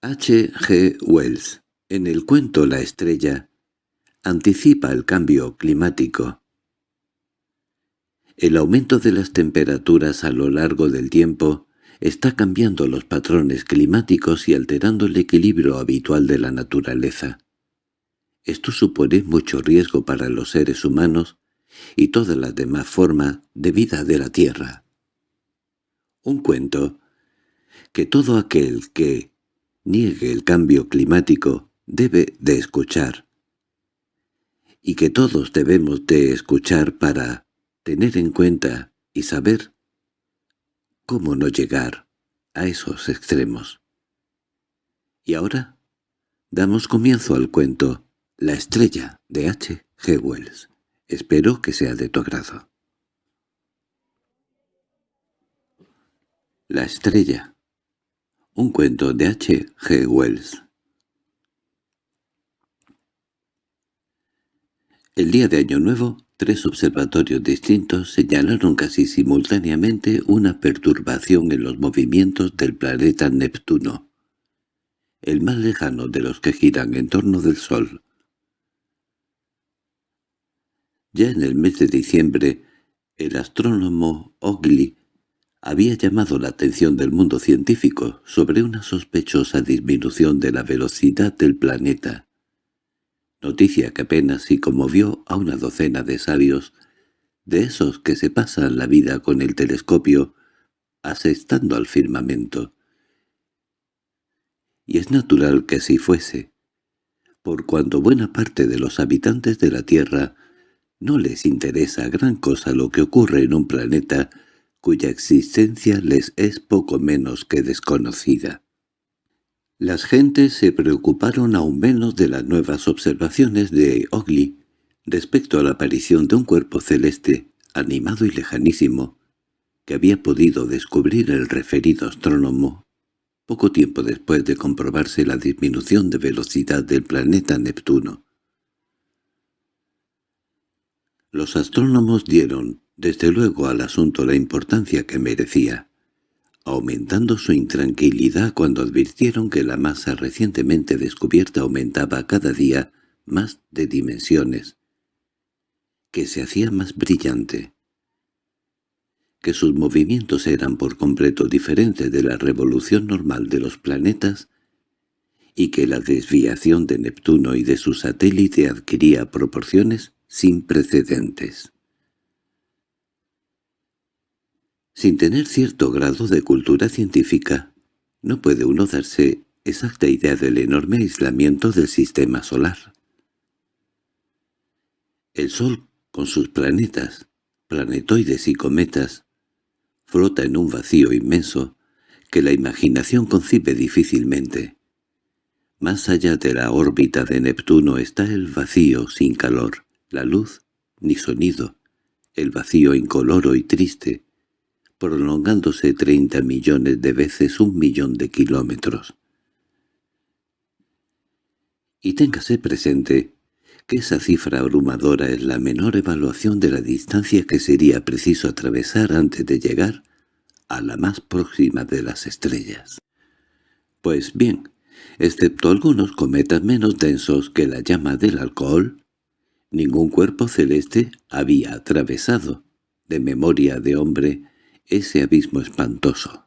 H. G. Wells, en el cuento La estrella, anticipa el cambio climático. El aumento de las temperaturas a lo largo del tiempo está cambiando los patrones climáticos y alterando el equilibrio habitual de la naturaleza. Esto supone mucho riesgo para los seres humanos y todas las demás formas de vida de la Tierra. Un cuento que todo aquel que niegue el cambio climático debe de escuchar, y que todos debemos de escuchar para tener en cuenta y saber cómo no llegar a esos extremos. Y ahora damos comienzo al cuento La estrella de H. G. Wells. Espero que sea de tu agrado. La estrella un cuento de H. G. Wells El día de Año Nuevo, tres observatorios distintos señalaron casi simultáneamente una perturbación en los movimientos del planeta Neptuno, el más lejano de los que giran en torno del Sol. Ya en el mes de diciembre, el astrónomo Ogley había llamado la atención del mundo científico sobre una sospechosa disminución de la velocidad del planeta, noticia que apenas si conmovió a una docena de sabios, de esos que se pasan la vida con el telescopio asestando al firmamento. Y es natural que así fuese, por cuanto buena parte de los habitantes de la Tierra no les interesa gran cosa lo que ocurre en un planeta cuya existencia les es poco menos que desconocida. Las gentes se preocuparon aún menos de las nuevas observaciones de Ogley respecto a la aparición de un cuerpo celeste, animado y lejanísimo, que había podido descubrir el referido astrónomo poco tiempo después de comprobarse la disminución de velocidad del planeta Neptuno. Los astrónomos dieron desde luego al asunto la importancia que merecía, aumentando su intranquilidad cuando advirtieron que la masa recientemente descubierta aumentaba cada día más de dimensiones, que se hacía más brillante, que sus movimientos eran por completo diferentes de la revolución normal de los planetas y que la desviación de Neptuno y de su satélite adquiría proporciones sin precedentes. Sin tener cierto grado de cultura científica, no puede uno darse exacta idea del enorme aislamiento del sistema solar. El Sol, con sus planetas, planetoides y cometas, flota en un vacío inmenso que la imaginación concibe difícilmente. Más allá de la órbita de Neptuno está el vacío sin calor, la luz ni sonido, el vacío incoloro y triste, prolongándose treinta millones de veces un millón de kilómetros. Y téngase presente que esa cifra abrumadora es la menor evaluación de la distancia que sería preciso atravesar antes de llegar a la más próxima de las estrellas. Pues bien, excepto algunos cometas menos densos que la llama del alcohol, ningún cuerpo celeste había atravesado, de memoria de hombre, ese abismo espantoso.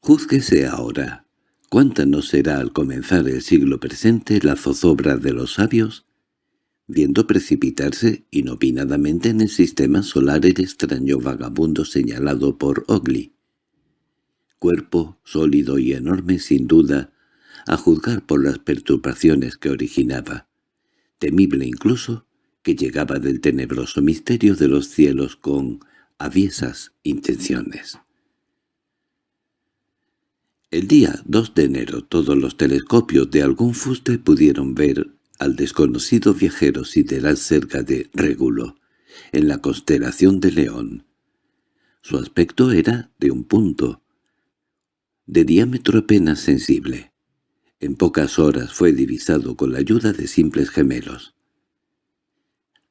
Júzguese ahora, ¿cuánta no será al comenzar el siglo presente la zozobra de los sabios, viendo precipitarse inopinadamente en el sistema solar el extraño vagabundo señalado por Ogley? Cuerpo sólido y enorme sin duda, a juzgar por las perturbaciones que originaba, temible incluso que llegaba del tenebroso misterio de los cielos con aviesas intenciones. El día 2 de enero todos los telescopios de algún fuste pudieron ver al desconocido viajero sideral cerca de Régulo, en la constelación de León. Su aspecto era de un punto, de diámetro apenas sensible. En pocas horas fue divisado con la ayuda de simples gemelos.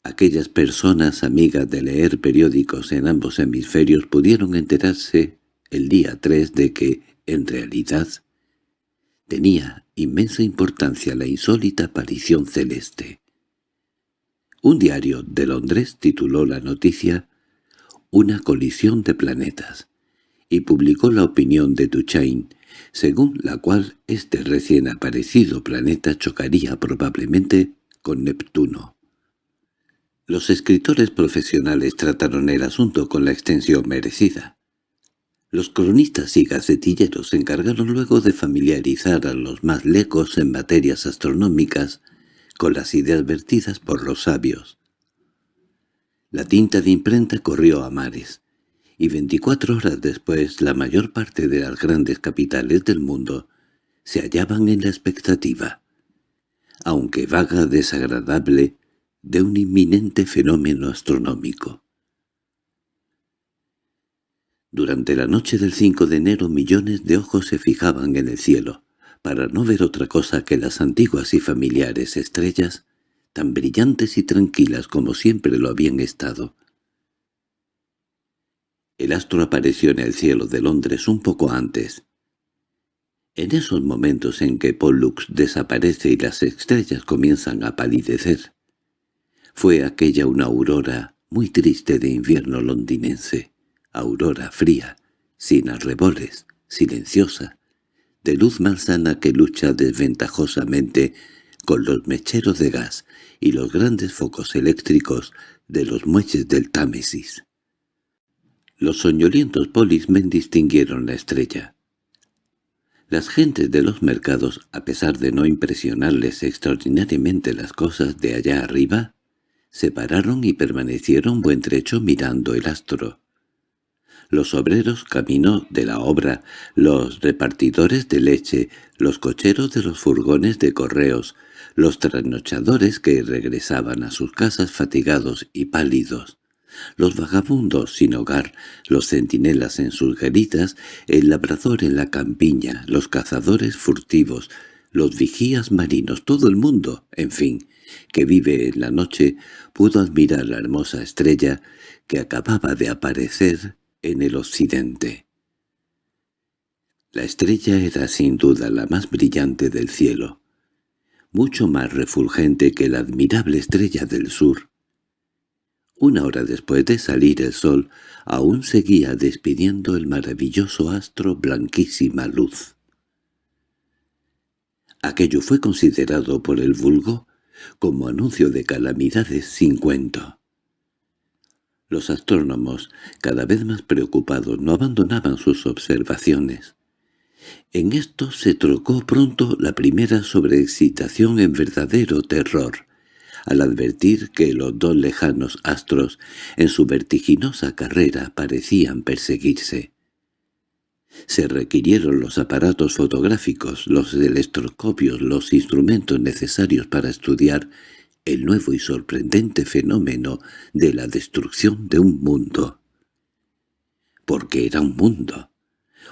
Aquellas personas amigas de leer periódicos en ambos hemisferios pudieron enterarse el día 3 de que, en realidad, tenía inmensa importancia la insólita aparición celeste. Un diario de Londres tituló la noticia «Una colisión de planetas» y publicó la opinión de Duchain, según la cual este recién aparecido planeta chocaría probablemente con Neptuno. Los escritores profesionales trataron el asunto con la extensión merecida. Los cronistas y gacetilleros se encargaron luego de familiarizar a los más lecos en materias astronómicas con las ideas vertidas por los sabios. La tinta de imprenta corrió a mares, y veinticuatro horas después la mayor parte de las grandes capitales del mundo se hallaban en la expectativa, aunque vaga desagradable, de un inminente fenómeno astronómico. Durante la noche del 5 de enero millones de ojos se fijaban en el cielo, para no ver otra cosa que las antiguas y familiares estrellas, tan brillantes y tranquilas como siempre lo habían estado, el astro apareció en el cielo de Londres un poco antes. En esos momentos en que Pollux desaparece y las estrellas comienzan a palidecer, fue aquella una aurora muy triste de invierno londinense, aurora fría, sin arreboles, silenciosa, de luz malsana que lucha desventajosamente con los mecheros de gas y los grandes focos eléctricos de los muelles del Támesis. Los soñolientos polismen distinguieron la estrella. Las gentes de los mercados, a pesar de no impresionarles extraordinariamente las cosas de allá arriba, se pararon y permanecieron buen trecho mirando el astro. Los obreros camino de la obra, los repartidores de leche, los cocheros de los furgones de correos, los trasnochadores que regresaban a sus casas fatigados y pálidos, los vagabundos sin hogar, los centinelas en sus garitas, el labrador en la campiña, los cazadores furtivos, los vigías marinos, todo el mundo, en fin, que vive en la noche, pudo admirar la hermosa estrella que acababa de aparecer en el occidente. La estrella era sin duda la más brillante del cielo, mucho más refulgente que la admirable estrella del sur, una hora después de salir el sol, aún seguía despidiendo el maravilloso astro blanquísima luz. Aquello fue considerado por el vulgo como anuncio de calamidades sin cuento. Los astrónomos, cada vez más preocupados, no abandonaban sus observaciones. En esto se trocó pronto la primera sobreexcitación en verdadero terror al advertir que los dos lejanos astros en su vertiginosa carrera parecían perseguirse. Se requirieron los aparatos fotográficos, los electroscopios, los instrumentos necesarios para estudiar el nuevo y sorprendente fenómeno de la destrucción de un mundo. Porque era un mundo,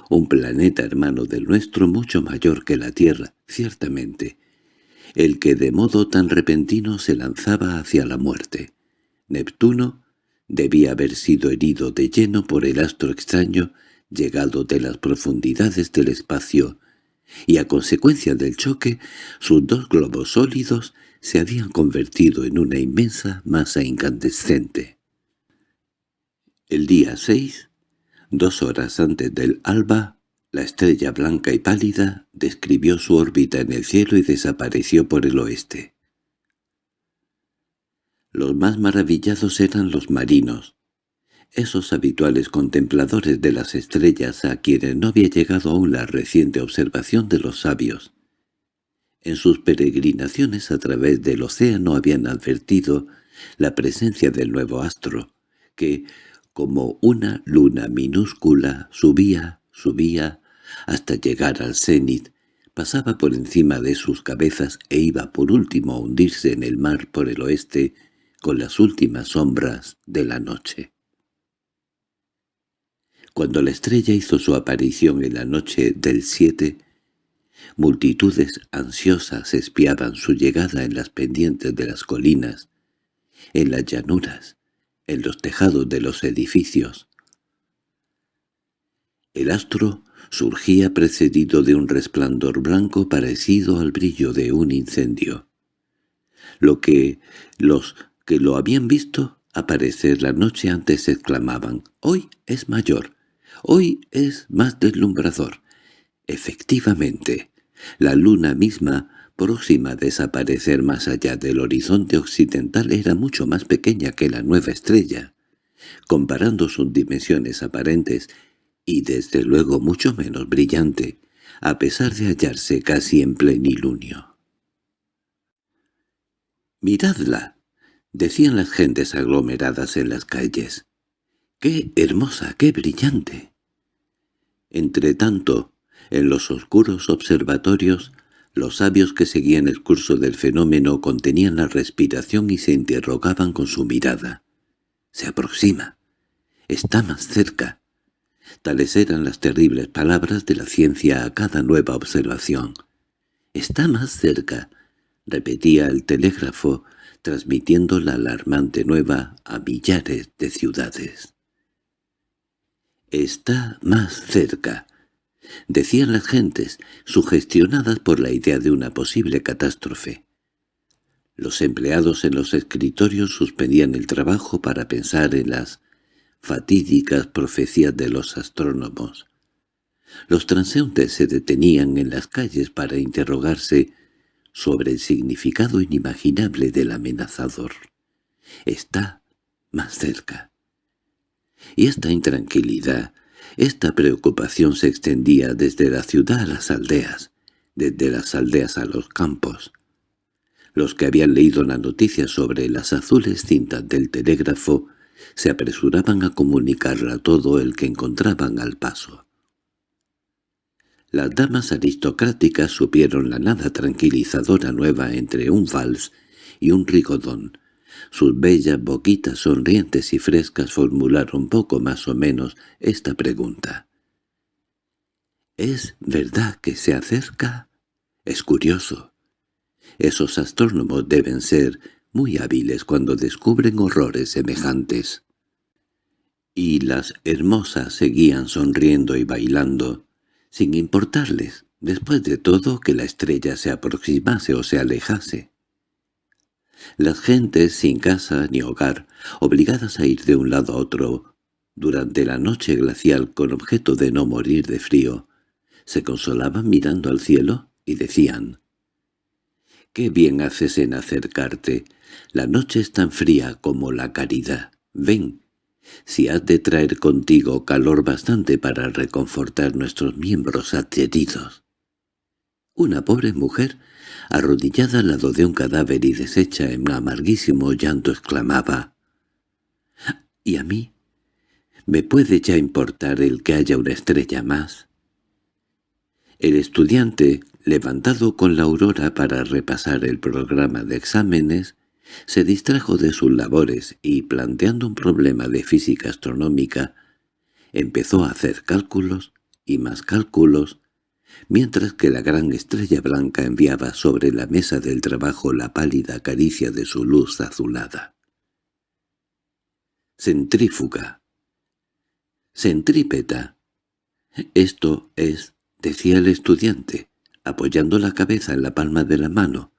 un planeta hermano del nuestro mucho mayor que la Tierra, ciertamente, el que de modo tan repentino se lanzaba hacia la muerte. Neptuno debía haber sido herido de lleno por el astro extraño llegado de las profundidades del espacio, y a consecuencia del choque sus dos globos sólidos se habían convertido en una inmensa masa incandescente. El día 6, dos horas antes del alba, la estrella blanca y pálida describió su órbita en el cielo y desapareció por el oeste. Los más maravillados eran los marinos, esos habituales contempladores de las estrellas a quienes no había llegado aún la reciente observación de los sabios. En sus peregrinaciones a través del océano habían advertido la presencia del nuevo astro, que, como una luna minúscula, subía, subía, hasta llegar al cenit, pasaba por encima de sus cabezas e iba por último a hundirse en el mar por el oeste con las últimas sombras de la noche. Cuando la estrella hizo su aparición en la noche del 7, multitudes ansiosas espiaban su llegada en las pendientes de las colinas, en las llanuras, en los tejados de los edificios. El astro surgía precedido de un resplandor blanco parecido al brillo de un incendio. Lo que los que lo habían visto aparecer la noche antes exclamaban «¡Hoy es mayor! ¡Hoy es más deslumbrador!». Efectivamente, la luna misma, próxima a desaparecer más allá del horizonte occidental, era mucho más pequeña que la nueva estrella. Comparando sus dimensiones aparentes, y desde luego mucho menos brillante, a pesar de hallarse casi en plenilunio. «¡Miradla!» decían las gentes aglomeradas en las calles. «¡Qué hermosa, qué brillante!» Entretanto, en los oscuros observatorios, los sabios que seguían el curso del fenómeno contenían la respiración y se interrogaban con su mirada. «Se aproxima. Está más cerca. Tales eran las terribles palabras de la ciencia a cada nueva observación. «Está más cerca», repetía el telégrafo, transmitiendo la alarmante nueva a millares de ciudades. «Está más cerca», decían las gentes, sugestionadas por la idea de una posible catástrofe. Los empleados en los escritorios suspendían el trabajo para pensar en las fatídicas profecías de los astrónomos. Los transeúntes se detenían en las calles para interrogarse sobre el significado inimaginable del amenazador. Está más cerca. Y esta intranquilidad, esta preocupación se extendía desde la ciudad a las aldeas, desde las aldeas a los campos. Los que habían leído la noticia sobre las azules cintas del telégrafo se apresuraban a comunicarla a todo el que encontraban al paso. Las damas aristocráticas supieron la nada tranquilizadora nueva entre un vals y un rigodón. Sus bellas boquitas sonrientes y frescas formularon poco más o menos esta pregunta. ¿Es verdad que se acerca? Es curioso. Esos astrónomos deben ser muy hábiles cuando descubren horrores semejantes. Y las hermosas seguían sonriendo y bailando, sin importarles, después de todo, que la estrella se aproximase o se alejase. Las gentes sin casa ni hogar, obligadas a ir de un lado a otro durante la noche glacial con objeto de no morir de frío, se consolaban mirando al cielo y decían «Qué bien haces en acercarte, la noche es tan fría como la caridad. Ven, si has de traer contigo calor bastante para reconfortar nuestros miembros adheridos. Una pobre mujer, arrodillada al lado de un cadáver y deshecha en amarguísimo llanto, exclamaba «¿Y a mí? ¿Me puede ya importar el que haya una estrella más?» El estudiante, levantado con la aurora para repasar el programa de exámenes, se distrajo de sus labores y, planteando un problema de física astronómica, empezó a hacer cálculos y más cálculos, mientras que la gran estrella blanca enviaba sobre la mesa del trabajo la pálida caricia de su luz azulada. Centrífuga. Centrípeta. Esto es, decía el estudiante, apoyando la cabeza en la palma de la mano,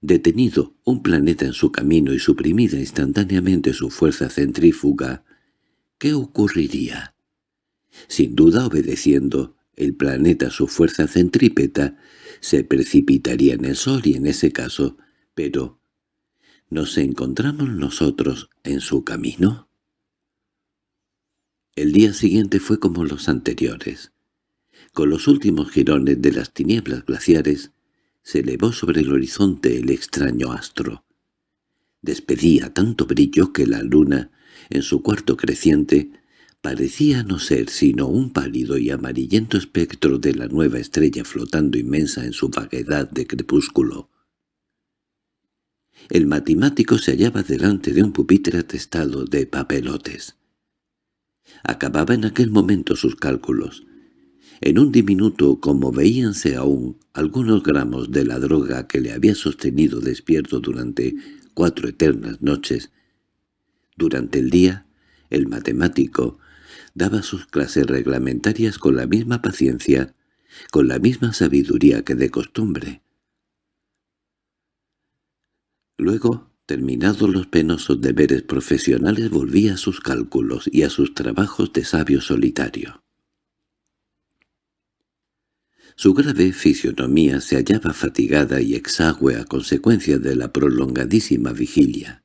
detenido un planeta en su camino y suprimida instantáneamente su fuerza centrífuga, ¿qué ocurriría? Sin duda obedeciendo el planeta su fuerza centrípeta, se precipitaría en el Sol y en ese caso, pero ¿nos encontramos nosotros en su camino? El día siguiente fue como los anteriores. Con los últimos jirones de las tinieblas glaciares, se elevó sobre el horizonte el extraño astro. Despedía tanto brillo que la luna, en su cuarto creciente, parecía no ser sino un pálido y amarillento espectro de la nueva estrella flotando inmensa en su vaguedad de crepúsculo. El matemático se hallaba delante de un pupitre atestado de papelotes. Acababa en aquel momento sus cálculos. En un diminuto, como veíanse aún algunos gramos de la droga que le había sostenido despierto durante cuatro eternas noches, durante el día, el matemático, Daba sus clases reglamentarias con la misma paciencia, con la misma sabiduría que de costumbre. Luego, terminados los penosos deberes profesionales, volvía a sus cálculos y a sus trabajos de sabio solitario. Su grave fisionomía se hallaba fatigada y exagüe a consecuencia de la prolongadísima vigilia.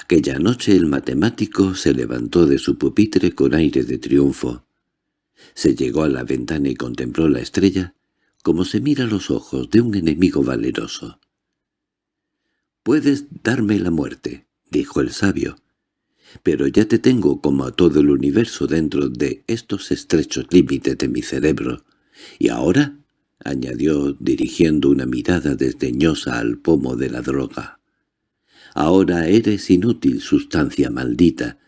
Aquella noche el matemático se levantó de su pupitre con aire de triunfo. Se llegó a la ventana y contempló la estrella como se mira los ojos de un enemigo valeroso. «Puedes darme la muerte», dijo el sabio, «pero ya te tengo como a todo el universo dentro de estos estrechos límites de mi cerebro. Y ahora», añadió dirigiendo una mirada desdeñosa al pomo de la droga, «ahora eres inútil, sustancia maldita.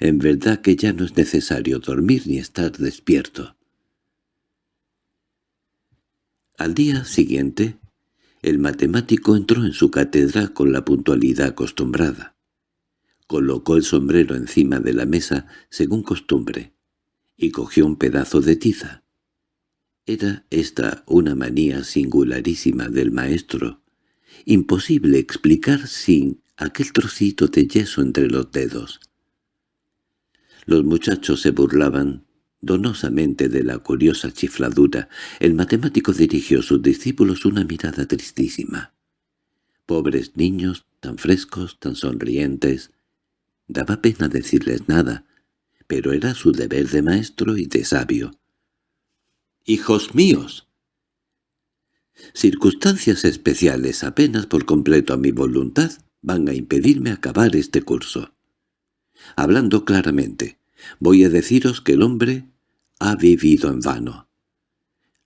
En verdad que ya no es necesario dormir ni estar despierto». Al día siguiente, el matemático entró en su cátedra con la puntualidad acostumbrada. Colocó el sombrero encima de la mesa según costumbre y cogió un pedazo de tiza. Era esta una manía singularísima del maestro, imposible explicar sin aquel trocito de yeso entre los dedos. Los muchachos se burlaban donosamente de la curiosa chifladura, el matemático dirigió a sus discípulos una mirada tristísima. Pobres niños, tan frescos, tan sonrientes. Daba pena decirles nada, pero era su deber de maestro y de sabio. «¡Hijos míos!» Circunstancias especiales apenas por completo a mi voluntad van a impedirme acabar este curso. Hablando claramente, voy a deciros que el hombre ha vivido en vano.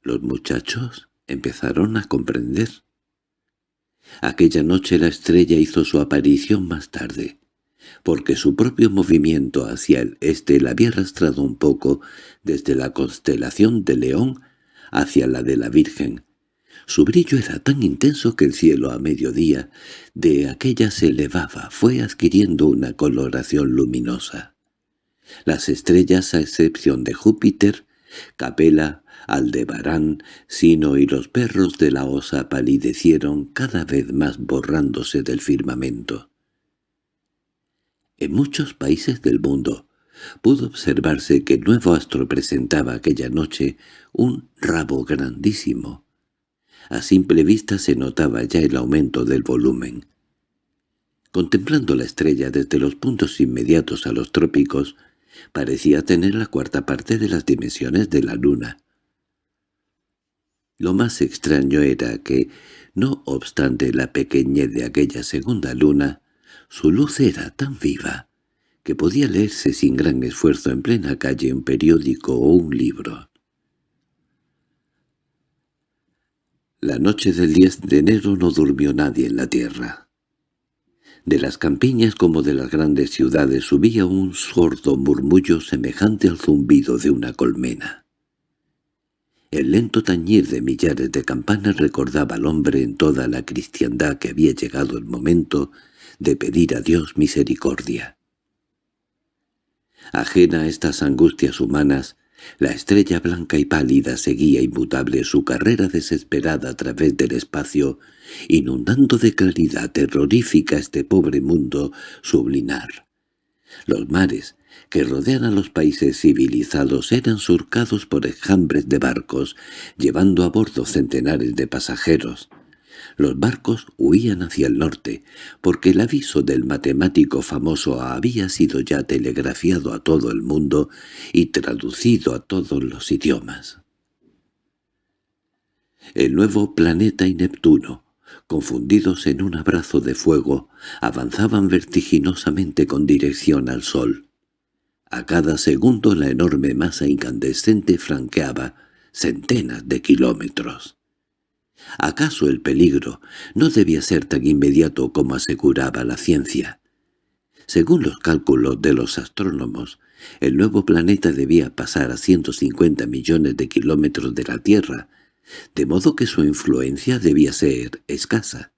Los muchachos empezaron a comprender. Aquella noche la estrella hizo su aparición más tarde, porque su propio movimiento hacia el este la había arrastrado un poco desde la constelación de León hacia la de la Virgen. Su brillo era tan intenso que el cielo a mediodía de aquella se elevaba, fue adquiriendo una coloración luminosa. Las estrellas, a excepción de Júpiter, Capela, Aldebarán, Sino y los perros de la osa palidecieron cada vez más borrándose del firmamento. En muchos países del mundo pudo observarse que el nuevo astro presentaba aquella noche un rabo grandísimo. A simple vista se notaba ya el aumento del volumen. Contemplando la estrella desde los puntos inmediatos a los trópicos, parecía tener la cuarta parte de las dimensiones de la luna. Lo más extraño era que, no obstante la pequeñez de aquella segunda luna, su luz era tan viva que podía leerse sin gran esfuerzo en plena calle un periódico o un libro. La noche del 10 de enero no durmió nadie en la tierra. De las campiñas como de las grandes ciudades subía un sordo murmullo semejante al zumbido de una colmena. El lento tañir de millares de campanas recordaba al hombre en toda la cristiandad que había llegado el momento de pedir a Dios misericordia. Ajena a estas angustias humanas, la estrella blanca y pálida seguía inmutable su carrera desesperada a través del espacio, inundando de claridad terrorífica este pobre mundo sublinar. Los mares, que rodean a los países civilizados, eran surcados por enjambres de barcos, llevando a bordo centenares de pasajeros. Los barcos huían hacia el norte, porque el aviso del matemático famoso había sido ya telegrafiado a todo el mundo y traducido a todos los idiomas. El nuevo planeta y Neptuno, confundidos en un abrazo de fuego, avanzaban vertiginosamente con dirección al sol. A cada segundo la enorme masa incandescente franqueaba centenas de kilómetros. ¿Acaso el peligro no debía ser tan inmediato como aseguraba la ciencia? Según los cálculos de los astrónomos, el nuevo planeta debía pasar a 150 millones de kilómetros de la Tierra, de modo que su influencia debía ser escasa.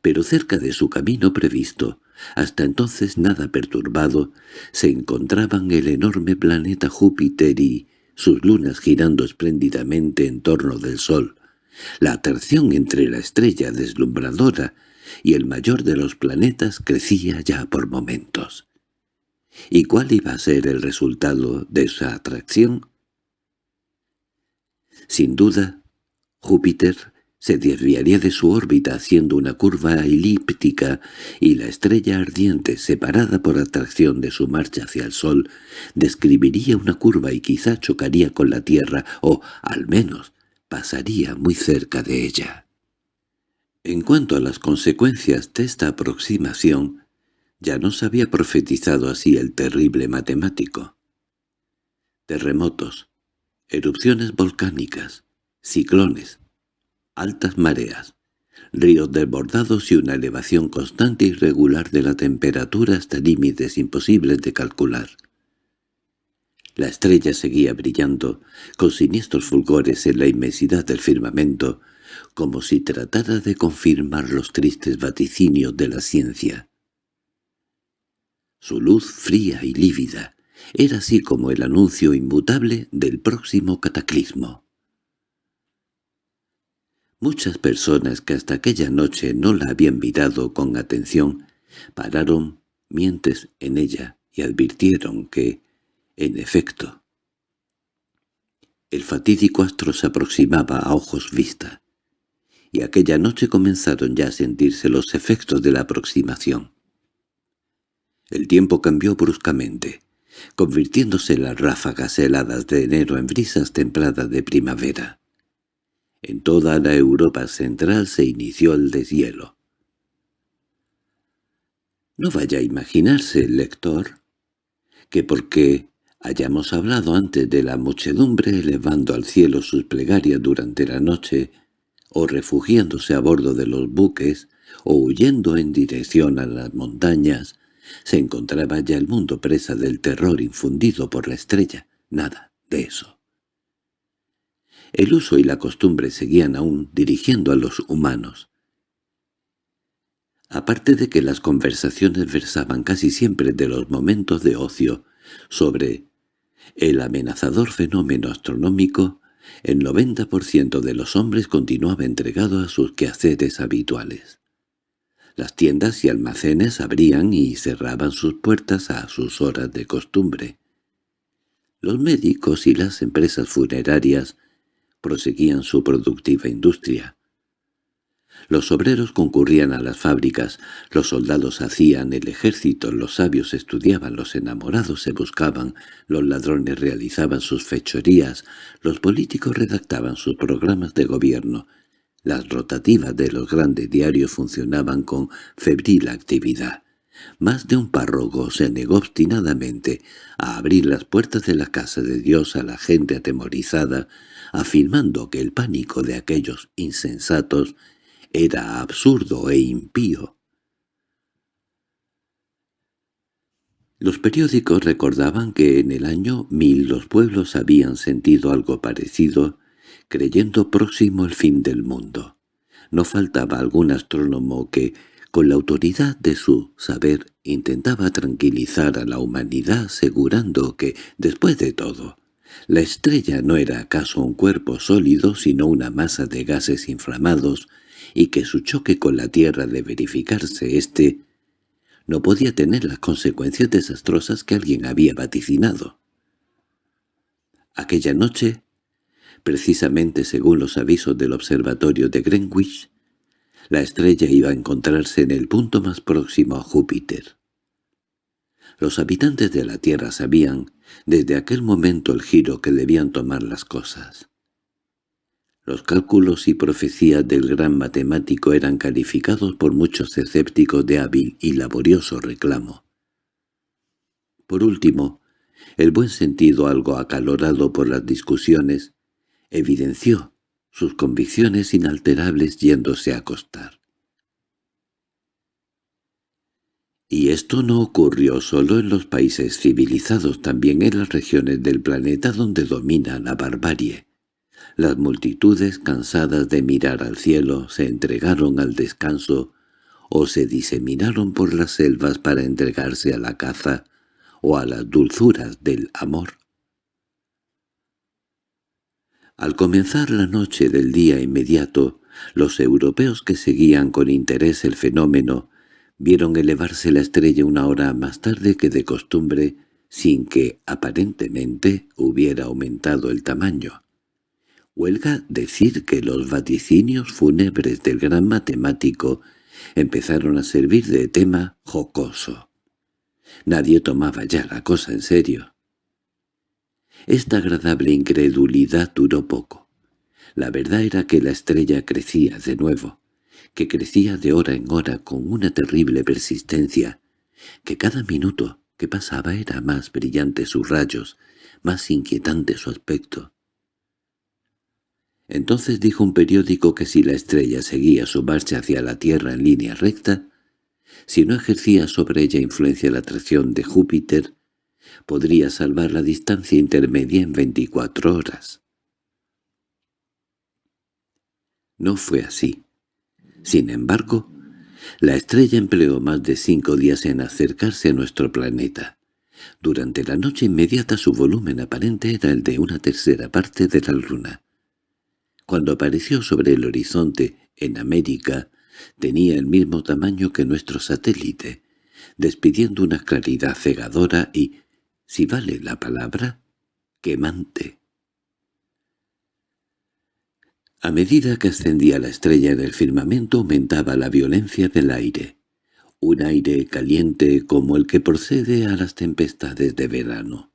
pero cerca de su camino previsto, hasta entonces nada perturbado, se encontraban el enorme planeta Júpiter y sus lunas girando espléndidamente en torno del Sol. La atracción entre la estrella deslumbradora y el mayor de los planetas crecía ya por momentos. ¿Y cuál iba a ser el resultado de esa atracción? Sin duda, Júpiter se desviaría de su órbita haciendo una curva elíptica y la estrella ardiente, separada por atracción de su marcha hacia el Sol, describiría una curva y quizá chocaría con la Tierra o, al menos, pasaría muy cerca de ella. En cuanto a las consecuencias de esta aproximación, ya nos había profetizado así el terrible matemático. Terremotos, erupciones volcánicas, ciclones, altas mareas, ríos desbordados y una elevación constante y regular de la temperatura hasta límites imposibles de calcular. La estrella seguía brillando, con siniestros fulgores en la inmensidad del firmamento, como si tratara de confirmar los tristes vaticinios de la ciencia. Su luz fría y lívida era así como el anuncio inmutable del próximo cataclismo. Muchas personas que hasta aquella noche no la habían mirado con atención pararon mientes en ella y advirtieron que, en efecto, el fatídico astro se aproximaba a ojos vista, y aquella noche comenzaron ya a sentirse los efectos de la aproximación. El tiempo cambió bruscamente, convirtiéndose las ráfagas heladas de enero en brisas templadas de primavera. En toda la Europa central se inició el deshielo. No vaya a imaginarse, el lector, que porque hayamos hablado antes de la muchedumbre elevando al cielo sus plegarias durante la noche, o refugiándose a bordo de los buques, o huyendo en dirección a las montañas, se encontraba ya el mundo presa del terror infundido por la estrella. Nada de eso. El uso y la costumbre seguían aún dirigiendo a los humanos. Aparte de que las conversaciones versaban casi siempre de los momentos de ocio sobre el amenazador fenómeno astronómico, el 90% de los hombres continuaba entregado a sus quehaceres habituales. Las tiendas y almacenes abrían y cerraban sus puertas a sus horas de costumbre. Los médicos y las empresas funerarias proseguían su productiva industria. Los obreros concurrían a las fábricas, los soldados hacían el ejército, los sabios estudiaban, los enamorados se buscaban, los ladrones realizaban sus fechorías, los políticos redactaban sus programas de gobierno, las rotativas de los grandes diarios funcionaban con febril actividad. Más de un párroco se negó obstinadamente a abrir las puertas de la casa de Dios a la gente atemorizada, afirmando que el pánico de aquellos insensatos era absurdo e impío. Los periódicos recordaban que en el año mil los pueblos habían sentido algo parecido, creyendo próximo el fin del mundo. No faltaba algún astrónomo que, con la autoridad de su saber, intentaba tranquilizar a la humanidad asegurando que, después de todo, la estrella no era acaso un cuerpo sólido sino una masa de gases inflamados y que su choque con la Tierra de verificarse éste no podía tener las consecuencias desastrosas que alguien había vaticinado. Aquella noche, precisamente según los avisos del observatorio de Greenwich, la estrella iba a encontrarse en el punto más próximo a Júpiter. Los habitantes de la Tierra sabían desde aquel momento el giro que debían tomar las cosas. Los cálculos y profecías del gran matemático eran calificados por muchos escépticos de hábil y laborioso reclamo. Por último, el buen sentido algo acalorado por las discusiones evidenció sus convicciones inalterables yéndose a acostar. Y esto no ocurrió solo en los países civilizados, también en las regiones del planeta donde domina la barbarie. Las multitudes cansadas de mirar al cielo se entregaron al descanso o se diseminaron por las selvas para entregarse a la caza o a las dulzuras del amor. Al comenzar la noche del día inmediato, los europeos que seguían con interés el fenómeno vieron elevarse la estrella una hora más tarde que de costumbre, sin que, aparentemente, hubiera aumentado el tamaño. Huelga decir que los vaticinios fúnebres del gran matemático empezaron a servir de tema jocoso. Nadie tomaba ya la cosa en serio. Esta agradable incredulidad duró poco. La verdad era que la estrella crecía de nuevo, que crecía de hora en hora con una terrible persistencia, que cada minuto que pasaba era más brillante sus rayos, más inquietante su aspecto. Entonces dijo un periódico que si la estrella seguía su marcha hacia la Tierra en línea recta, si no ejercía sobre ella influencia la atracción de Júpiter, podría salvar la distancia intermedia en 24 horas. No fue así. Sin embargo, la estrella empleó más de cinco días en acercarse a nuestro planeta. Durante la noche inmediata su volumen aparente era el de una tercera parte de la Luna. Cuando apareció sobre el horizonte, en América, tenía el mismo tamaño que nuestro satélite, despidiendo una claridad cegadora y, si vale la palabra, quemante. A medida que ascendía la estrella en el firmamento aumentaba la violencia del aire, un aire caliente como el que procede a las tempestades de verano.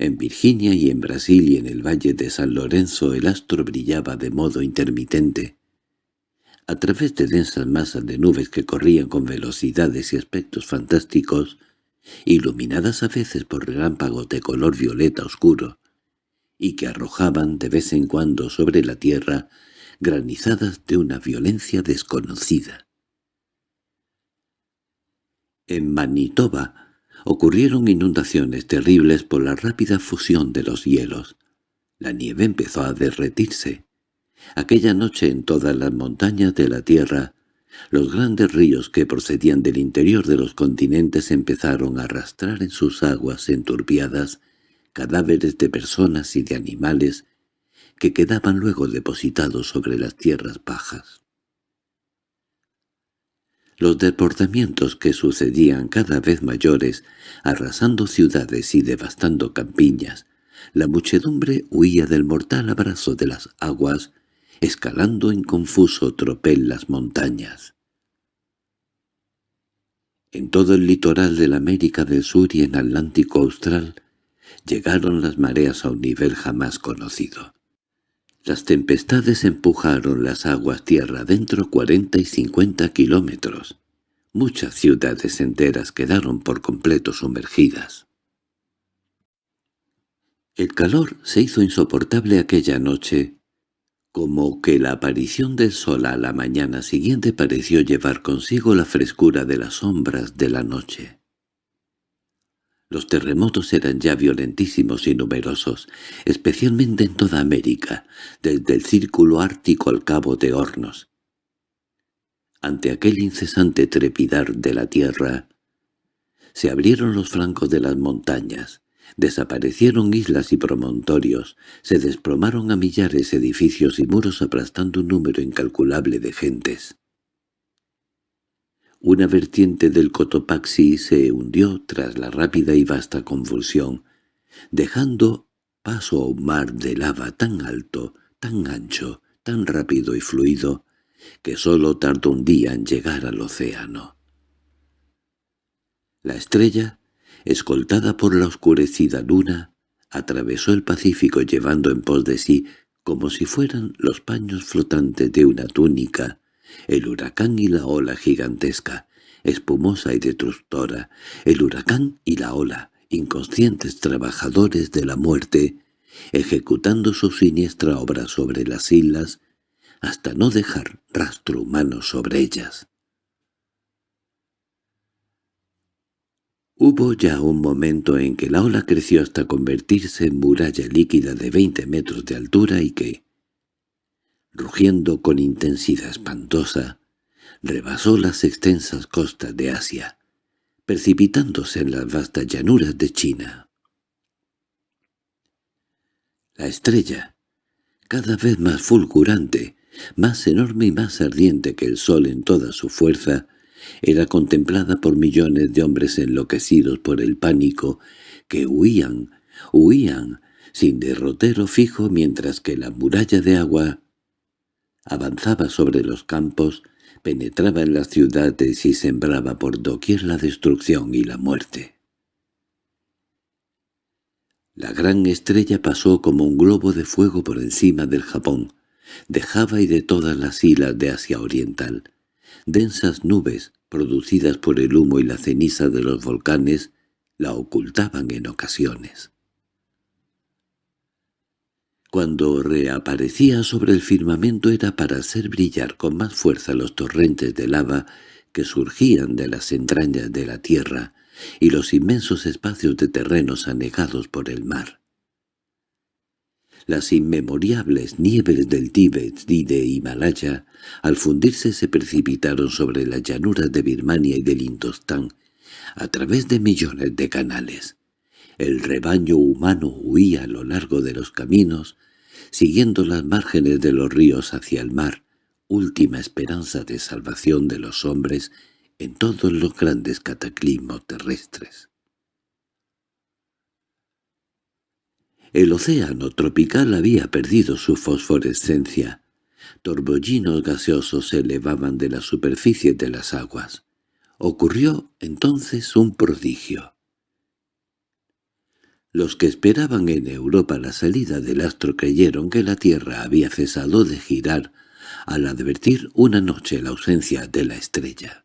En Virginia y en Brasil y en el valle de San Lorenzo el astro brillaba de modo intermitente. A través de densas masas de nubes que corrían con velocidades y aspectos fantásticos, iluminadas a veces por relámpagos de color violeta oscuro, y que arrojaban de vez en cuando sobre la tierra granizadas de una violencia desconocida. En Manitoba ocurrieron inundaciones terribles por la rápida fusión de los hielos. La nieve empezó a derretirse. Aquella noche en todas las montañas de la tierra los grandes ríos que procedían del interior de los continentes empezaron a arrastrar en sus aguas enturbiadas cadáveres de personas y de animales que quedaban luego depositados sobre las tierras bajas. Los desbordamientos que sucedían cada vez mayores, arrasando ciudades y devastando campiñas, la muchedumbre huía del mortal abrazo de las aguas escalando en confuso tropel las montañas. En todo el litoral de la América del Sur y en Atlántico Austral llegaron las mareas a un nivel jamás conocido. Las tempestades empujaron las aguas tierra adentro cuarenta y cincuenta kilómetros. Muchas ciudades enteras quedaron por completo sumergidas. El calor se hizo insoportable aquella noche como que la aparición del sol a la mañana siguiente pareció llevar consigo la frescura de las sombras de la noche. Los terremotos eran ya violentísimos y numerosos, especialmente en toda América, desde el círculo ártico al cabo de Hornos. Ante aquel incesante trepidar de la tierra, se abrieron los flancos de las montañas, Desaparecieron islas y promontorios, se desplomaron a millares edificios y muros aplastando un número incalculable de gentes. Una vertiente del Cotopaxi se hundió tras la rápida y vasta convulsión, dejando paso a un mar de lava tan alto, tan ancho, tan rápido y fluido, que sólo tardó un día en llegar al océano. La estrella escoltada por la oscurecida luna, atravesó el Pacífico llevando en pos de sí, como si fueran los paños flotantes de una túnica, el huracán y la ola gigantesca, espumosa y destructora, el huracán y la ola, inconscientes trabajadores de la muerte, ejecutando su siniestra obra sobre las islas, hasta no dejar rastro humano sobre ellas. Hubo ya un momento en que la ola creció hasta convertirse en muralla líquida de veinte metros de altura y que, rugiendo con intensidad espantosa, rebasó las extensas costas de Asia, precipitándose en las vastas llanuras de China. La estrella, cada vez más fulgurante, más enorme y más ardiente que el sol en toda su fuerza, era contemplada por millones de hombres enloquecidos por el pánico que huían, huían, sin derrotero fijo mientras que la muralla de agua avanzaba sobre los campos, penetraba en las ciudades y sembraba por doquier la destrucción y la muerte. La gran estrella pasó como un globo de fuego por encima del Japón, de Java y de todas las islas de Asia Oriental. Densas nubes, producidas por el humo y la ceniza de los volcanes, la ocultaban en ocasiones. Cuando reaparecía sobre el firmamento era para hacer brillar con más fuerza los torrentes de lava que surgían de las entrañas de la tierra y los inmensos espacios de terrenos anegados por el mar. Las inmemoriables nieves del Tíbet y de Himalaya, al fundirse se precipitaron sobre las llanuras de Birmania y del Indostán, a través de millones de canales. El rebaño humano huía a lo largo de los caminos, siguiendo las márgenes de los ríos hacia el mar, última esperanza de salvación de los hombres en todos los grandes cataclismos terrestres. El océano tropical había perdido su fosforescencia. Torbellinos gaseosos se elevaban de la superficie de las aguas. Ocurrió entonces un prodigio. Los que esperaban en Europa la salida del astro creyeron que la Tierra había cesado de girar al advertir una noche la ausencia de la estrella.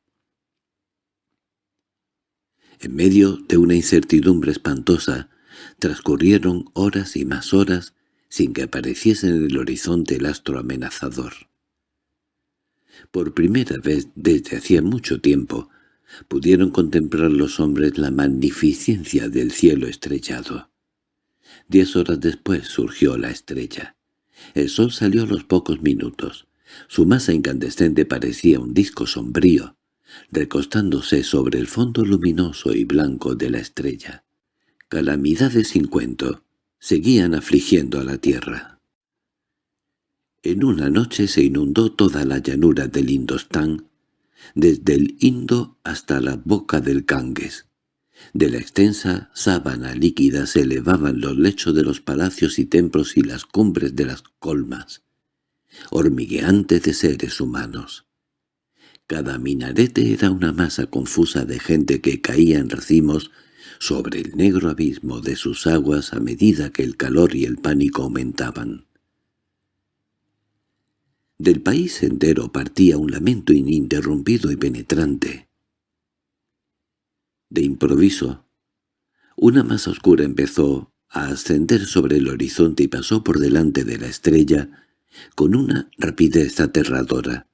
En medio de una incertidumbre espantosa, transcurrieron horas y más horas sin que apareciese en el horizonte el astro amenazador. Por primera vez desde hacía mucho tiempo, pudieron contemplar los hombres la magnificencia del cielo estrellado. Diez horas después surgió la estrella. El sol salió a los pocos minutos. Su masa incandescente parecía un disco sombrío, recostándose sobre el fondo luminoso y blanco de la estrella. Calamidades sin cuento seguían afligiendo a la tierra. En una noche se inundó toda la llanura del Indostán, desde el Indo hasta la boca del Ganges. De la extensa sábana líquida se elevaban los lechos de los palacios y templos y las cumbres de las colmas, hormigueantes de seres humanos. Cada minarete era una masa confusa de gente que caía en racimos sobre el negro abismo de sus aguas a medida que el calor y el pánico aumentaban. Del país entero partía un lamento ininterrumpido y penetrante. De improviso, una masa oscura empezó a ascender sobre el horizonte y pasó por delante de la estrella con una rapidez aterradora.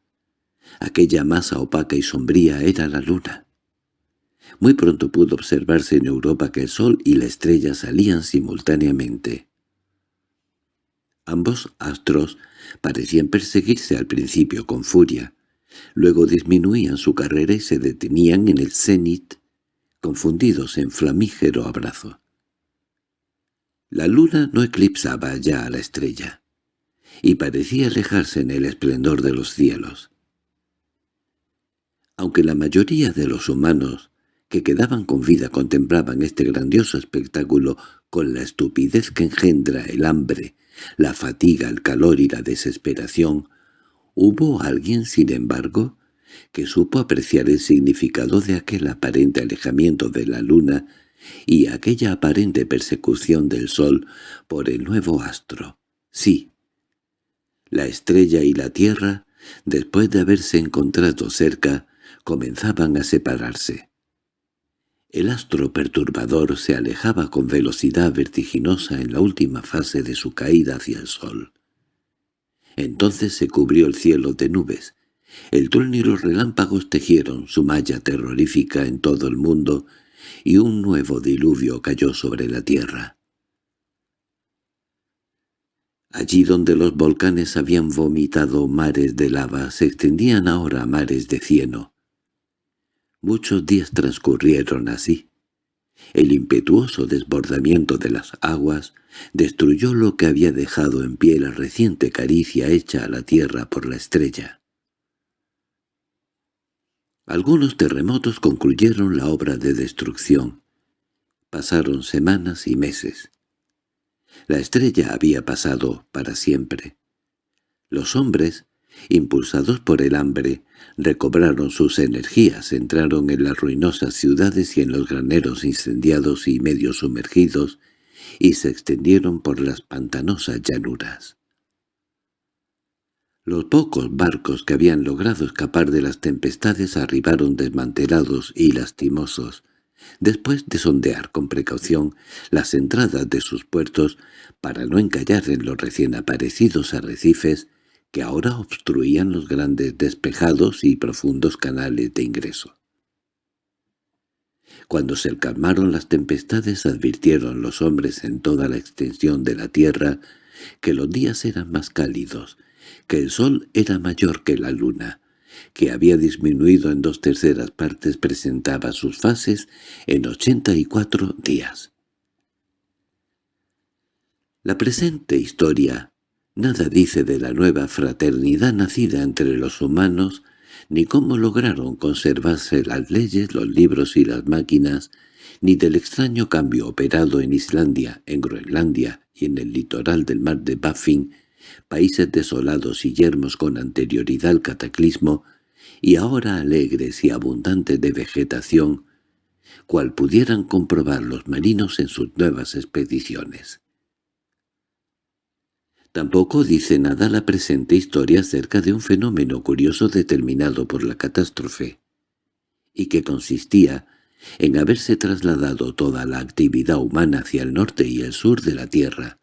Aquella masa opaca y sombría era la luna. Muy pronto pudo observarse en Europa que el sol y la estrella salían simultáneamente. Ambos astros parecían perseguirse al principio con furia, luego disminuían su carrera y se detenían en el cenit, confundidos en flamígero abrazo. La luna no eclipsaba ya a la estrella, y parecía alejarse en el esplendor de los cielos. Aunque la mayoría de los humanos que quedaban con vida contemplaban este grandioso espectáculo con la estupidez que engendra el hambre la fatiga, el calor y la desesperación, hubo alguien, sin embargo, que supo apreciar el significado de aquel aparente alejamiento de la luna y aquella aparente persecución del sol por el nuevo astro. Sí, la estrella y la tierra, después de haberse encontrado cerca, comenzaban a separarse. El astro perturbador se alejaba con velocidad vertiginosa en la última fase de su caída hacia el sol. Entonces se cubrió el cielo de nubes. El trueno y los relámpagos tejieron su malla terrorífica en todo el mundo y un nuevo diluvio cayó sobre la tierra. Allí donde los volcanes habían vomitado mares de lava se extendían ahora mares de cieno. Muchos días transcurrieron así. El impetuoso desbordamiento de las aguas destruyó lo que había dejado en pie la reciente caricia hecha a la tierra por la estrella. Algunos terremotos concluyeron la obra de destrucción. Pasaron semanas y meses. La estrella había pasado para siempre. Los hombres, impulsados por el hambre, recobraron sus energías, entraron en las ruinosas ciudades y en los graneros incendiados y medio sumergidos, y se extendieron por las pantanosas llanuras. Los pocos barcos que habían logrado escapar de las tempestades arribaron desmantelados y lastimosos, después de sondear con precaución las entradas de sus puertos para no encallar en los recién aparecidos arrecifes que ahora obstruían los grandes despejados y profundos canales de ingreso. Cuando se calmaron las tempestades advirtieron los hombres en toda la extensión de la tierra que los días eran más cálidos, que el sol era mayor que la luna, que había disminuido en dos terceras partes presentaba sus fases en ochenta y cuatro días. La presente historia nada dice de la nueva fraternidad nacida entre los humanos, ni cómo lograron conservarse las leyes, los libros y las máquinas, ni del extraño cambio operado en Islandia, en Groenlandia y en el litoral del mar de Baffin, países desolados y yermos con anterioridad al cataclismo, y ahora alegres y abundantes de vegetación, cual pudieran comprobar los marinos en sus nuevas expediciones. Tampoco dice nada la presente historia acerca de un fenómeno curioso determinado por la catástrofe, y que consistía en haberse trasladado toda la actividad humana hacia el norte y el sur de la Tierra,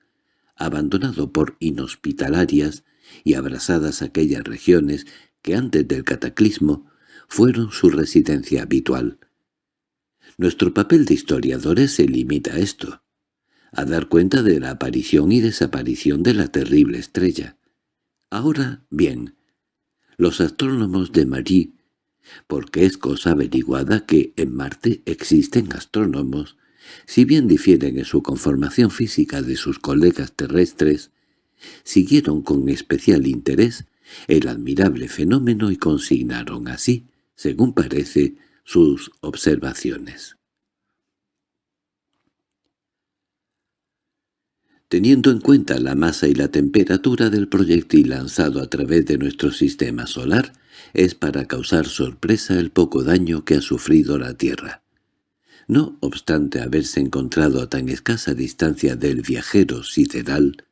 abandonado por inhospitalarias y abrasadas aquellas regiones que antes del cataclismo fueron su residencia habitual. Nuestro papel de historiadores se limita a esto, a dar cuenta de la aparición y desaparición de la terrible estrella. Ahora bien, los astrónomos de Marie, porque es cosa averiguada que en Marte existen astrónomos, si bien difieren en su conformación física de sus colegas terrestres, siguieron con especial interés el admirable fenómeno y consignaron así, según parece, sus observaciones. Teniendo en cuenta la masa y la temperatura del proyectil lanzado a través de nuestro sistema solar, es para causar sorpresa el poco daño que ha sufrido la Tierra. No obstante haberse encontrado a tan escasa distancia del viajero sideral,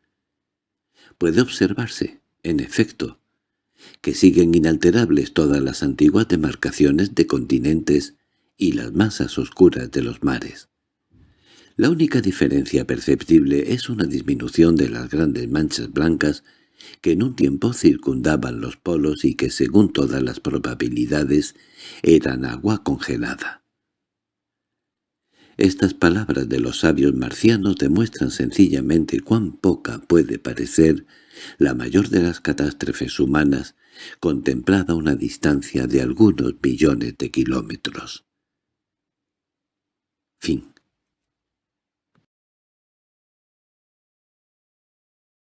puede observarse, en efecto, que siguen inalterables todas las antiguas demarcaciones de continentes y las masas oscuras de los mares. La única diferencia perceptible es una disminución de las grandes manchas blancas que en un tiempo circundaban los polos y que según todas las probabilidades eran agua congelada. Estas palabras de los sabios marcianos demuestran sencillamente cuán poca puede parecer la mayor de las catástrofes humanas, contemplada a una distancia de algunos millones de kilómetros. Fin